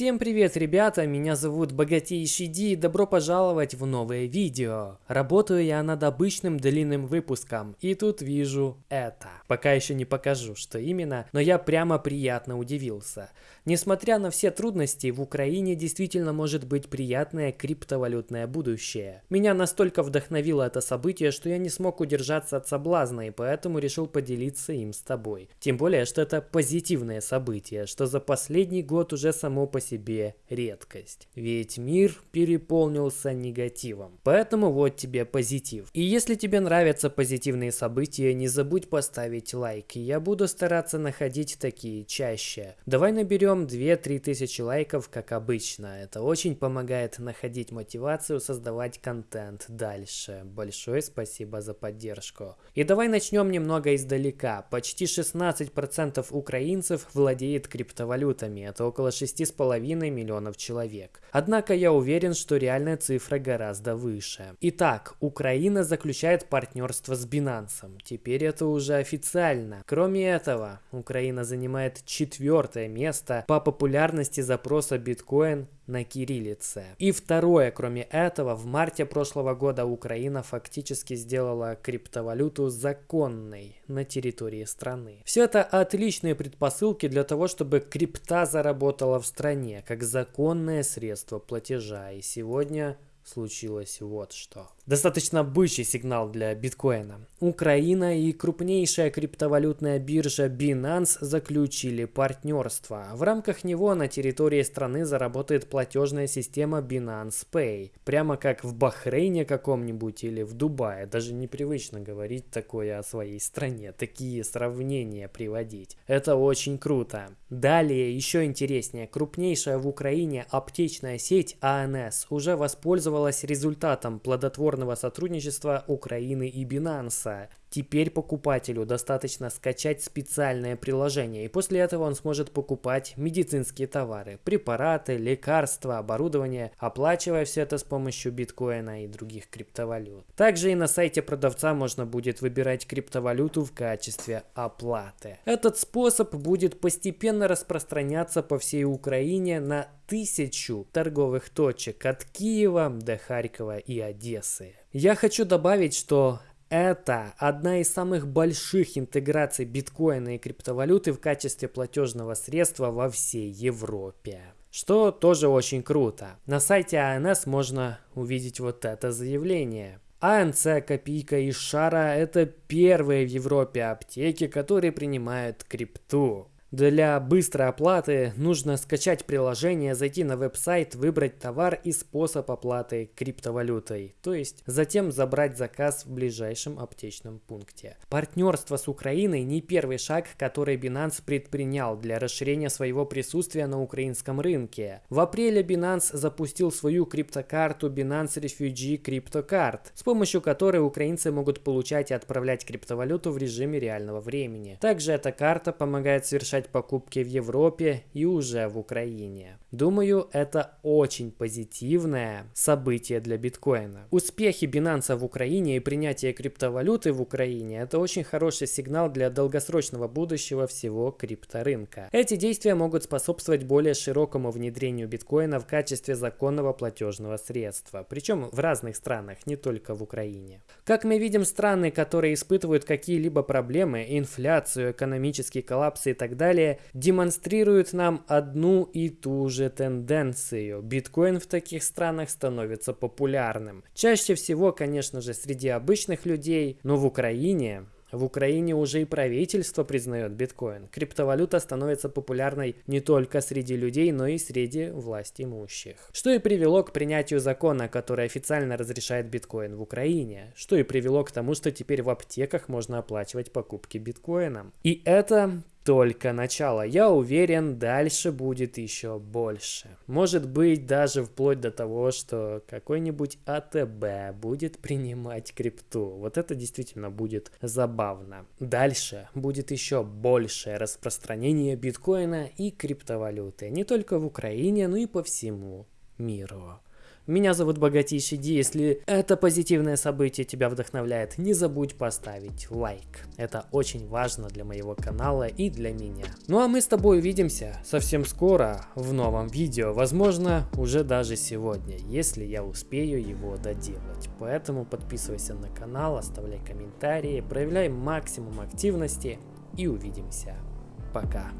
Всем привет, ребята, меня зовут Богатейший Ди и добро пожаловать в новое видео. Работаю я над обычным длинным выпуском, и тут вижу это. Пока еще не покажу, что именно, но я прямо приятно удивился. Несмотря на все трудности, в Украине действительно может быть приятное криптовалютное будущее. Меня настолько вдохновило это событие, что я не смог удержаться от соблазна, и поэтому решил поделиться им с тобой. Тем более, что это позитивное событие, что за последний год уже само по себе редкость. Ведь мир переполнился негативом. Поэтому вот тебе позитив. И если тебе нравятся позитивные события, не забудь поставить лайк. Я буду стараться находить такие чаще. Давай наберем 2-3 тысячи лайков, как обычно. Это очень помогает находить мотивацию создавать контент дальше. Большое спасибо за поддержку. И давай начнем немного издалека. Почти 16% украинцев владеет криптовалютами. Это около 6,5 миллионов человек. Однако я уверен, что реальная цифра гораздо выше. Итак, Украина заключает партнерство с Binance. Теперь это уже официально. Кроме этого, Украина занимает четвертое место по популярности запроса биткоин на кириллице. И второе, кроме этого, в марте прошлого года Украина фактически сделала криптовалюту законной на территории страны. Все это отличные предпосылки для того, чтобы крипта заработала в стране как законное средство платежа. И сегодня случилось вот что. Достаточно бычий сигнал для биткоина. Украина и крупнейшая криптовалютная биржа Binance заключили партнерство. В рамках него на территории страны заработает платежная система Binance Pay. Прямо как в Бахрейне каком-нибудь или в Дубае. Даже непривычно говорить такое о своей стране. Такие сравнения приводить. Это очень круто. Далее, еще интереснее. Крупнейшая в Украине аптечная сеть АНС уже воспользовалась результатом плодотворного плодотворного сотрудничества Украины и Binance. Теперь покупателю достаточно скачать специальное приложение, и после этого он сможет покупать медицинские товары, препараты, лекарства, оборудование, оплачивая все это с помощью биткоина и других криптовалют. Также и на сайте продавца можно будет выбирать криптовалюту в качестве оплаты. Этот способ будет постепенно распространяться по всей Украине на тысячу торговых точек от Киева до Харькова и Одессы. Я хочу добавить, что это одна из самых больших интеграций биткоина и криптовалюты в качестве платежного средства во всей Европе. Что тоже очень круто. На сайте АНС можно увидеть вот это заявление. АНЦ Копейка и Шара – это первые в Европе аптеки, которые принимают крипту. Для быстрой оплаты нужно скачать приложение, зайти на веб-сайт, выбрать товар и способ оплаты криптовалютой, то есть затем забрать заказ в ближайшем аптечном пункте. Партнерство с Украиной не первый шаг, который Binance предпринял для расширения своего присутствия на украинском рынке. В апреле Binance запустил свою криптокарту Binance Refugee CryptoCard, с помощью которой украинцы могут получать и отправлять криптовалюту в режиме реального времени. Также эта карта помогает совершать совершать покупки в Европе и уже в Украине. Думаю, это очень позитивное событие для биткоина. Успехи Binance в Украине и принятие криптовалюты в Украине – это очень хороший сигнал для долгосрочного будущего всего крипторынка. Эти действия могут способствовать более широкому внедрению биткоина в качестве законного платежного средства, причем в разных странах, не только в Украине. Как мы видим, страны, которые испытывают какие-либо проблемы, инфляцию, экономический коллапс и так далее, далее демонстрируют нам одну и ту же тенденцию. Биткоин в таких странах становится популярным. Чаще всего, конечно же, среди обычных людей, но в Украине в Украине уже и правительство признает биткоин. Криптовалюта становится популярной не только среди людей, но и среди власть имущих. Что и привело к принятию закона, который официально разрешает биткоин в Украине. Что и привело к тому, что теперь в аптеках можно оплачивать покупки биткоином. И это только начало. Я уверен, дальше будет еще больше. Может быть, даже вплоть до того, что какой-нибудь АТБ будет принимать крипту. Вот это действительно будет забавно. Дальше будет еще большее распространение биткоина и криптовалюты. Не только в Украине, но и по всему миру. Меня зовут Богатейший Ди. Если это позитивное событие тебя вдохновляет, не забудь поставить лайк. Это очень важно для моего канала и для меня. Ну а мы с тобой увидимся совсем скоро в новом видео. Возможно, уже даже сегодня, если я успею его доделать. Поэтому подписывайся на канал, оставляй комментарии, проявляй максимум активности и увидимся. Пока.